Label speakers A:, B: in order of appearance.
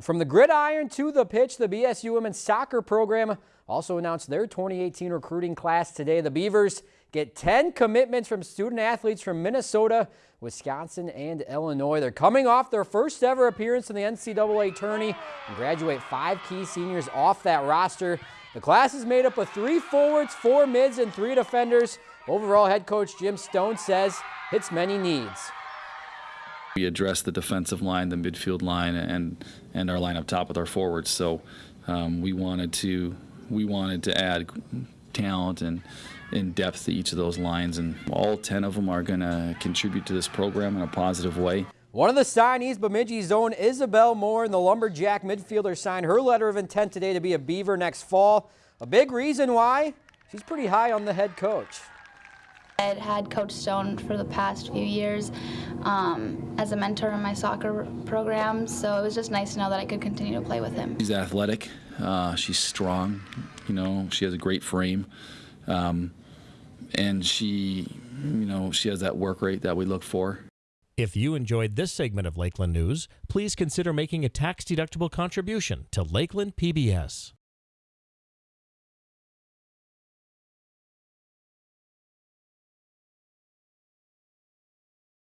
A: From the gridiron to the pitch, the BSU women's soccer program also announced their 2018 recruiting class today. The Beavers get 10 commitments from student athletes from Minnesota, Wisconsin, and Illinois. They're coming off their first ever appearance in the NCAA tourney and graduate five key seniors off that roster. The class is made up of three forwards, four mids, and three defenders. Overall head coach Jim Stone says hits many needs.
B: We address the defensive line, the midfield line, and and our line up top with our forwards. So um, we wanted to we wanted to add talent and in depth to each of those lines, and all 10 of them are going to contribute to this program in a positive way.
A: One of the signees, Bemidji's own Isabel Moore, and the Lumberjack midfielder signed her letter of intent today to be a Beaver next fall. A big reason why she's pretty high on the head coach.
C: I had Coach Stone for the past few years um, as a mentor in my soccer program, so it was just nice to know that I could continue to play with him.
B: She's athletic, uh, she's strong, you know, she has a great frame, um, and she, you know, she has that work rate that we look for.
D: If you enjoyed this segment of Lakeland News, please consider making a tax-deductible contribution to Lakeland PBS.